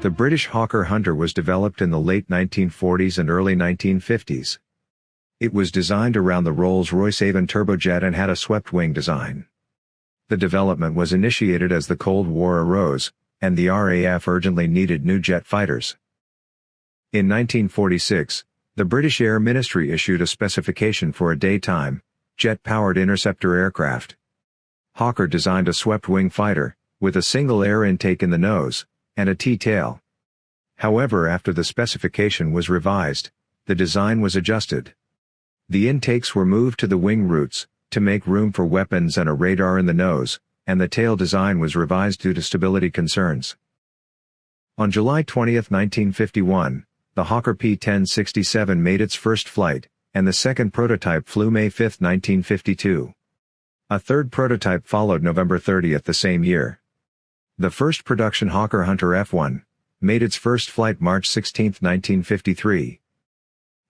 The British Hawker Hunter was developed in the late 1940s and early 1950s. It was designed around the Rolls-Royce Avon turbojet and had a swept-wing design. The development was initiated as the Cold War arose, and the RAF urgently needed new jet fighters. In 1946, the British Air Ministry issued a specification for a daytime, jet-powered interceptor aircraft. Hawker designed a swept-wing fighter, with a single air intake in the nose, and a T-tail. However after the specification was revised, the design was adjusted. The intakes were moved to the wing roots, to make room for weapons and a radar in the nose, and the tail design was revised due to stability concerns. On July 20, 1951, the Hawker P-1067 made its first flight, and the second prototype flew May 5, 1952. A third prototype followed November 30 the same year. The first production Hawker Hunter F-1 made its first flight March 16, 1953.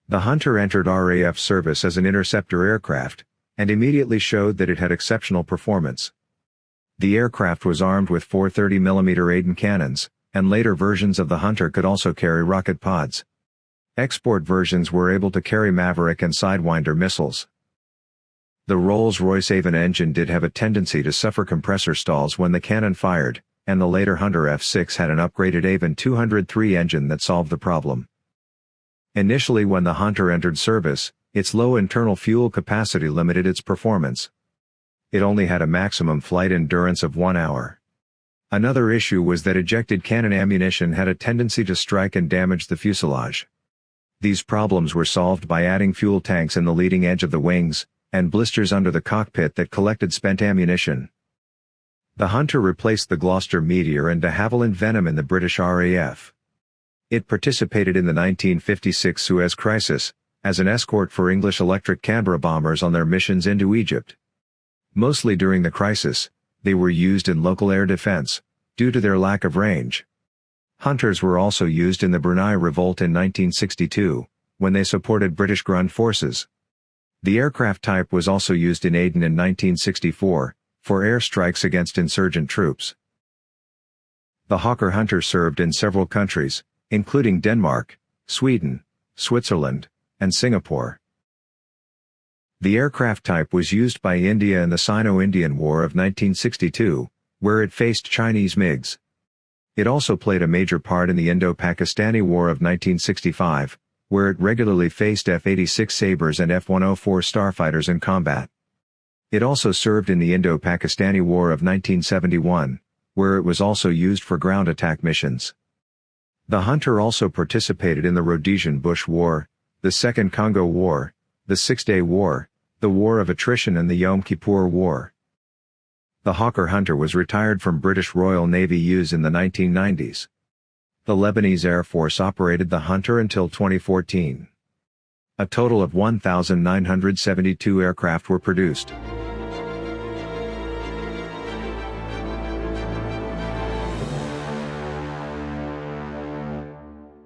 The Hunter entered RAF service as an interceptor aircraft, and immediately showed that it had exceptional performance. The aircraft was armed with four 30mm Aden cannons, and later versions of the Hunter could also carry rocket pods. Export versions were able to carry Maverick and Sidewinder missiles. The Rolls-Royce Avon engine did have a tendency to suffer compressor stalls when the cannon fired, and the later Hunter F6 had an upgraded Avon 203 engine that solved the problem. Initially when the Hunter entered service, its low internal fuel capacity limited its performance. It only had a maximum flight endurance of one hour. Another issue was that ejected cannon ammunition had a tendency to strike and damage the fuselage. These problems were solved by adding fuel tanks in the leading edge of the wings, and blisters under the cockpit that collected spent ammunition. The Hunter replaced the Gloster Meteor and de Havilland Venom in the British RAF. It participated in the 1956 Suez Crisis, as an escort for English Electric Canberra bombers on their missions into Egypt. Mostly during the crisis, they were used in local air defense, due to their lack of range. Hunters were also used in the Brunei Revolt in 1962, when they supported British ground forces. The aircraft type was also used in Aden in 1964, for airstrikes against insurgent troops. The Hawker Hunter served in several countries, including Denmark, Sweden, Switzerland, and Singapore. The aircraft type was used by India in the Sino-Indian War of 1962, where it faced Chinese MiGs. It also played a major part in the Indo-Pakistani War of 1965, where it regularly faced F-86 Sabres and F-104 starfighters in combat. It also served in the Indo-Pakistani War of 1971, where it was also used for ground attack missions. The Hunter also participated in the Rhodesian Bush War, the Second Congo War, the Six-Day War, the War of Attrition and the Yom Kippur War. The Hawker Hunter was retired from British Royal Navy use in the 1990s. The Lebanese Air Force operated the Hunter until 2014. A total of 1,972 aircraft were produced.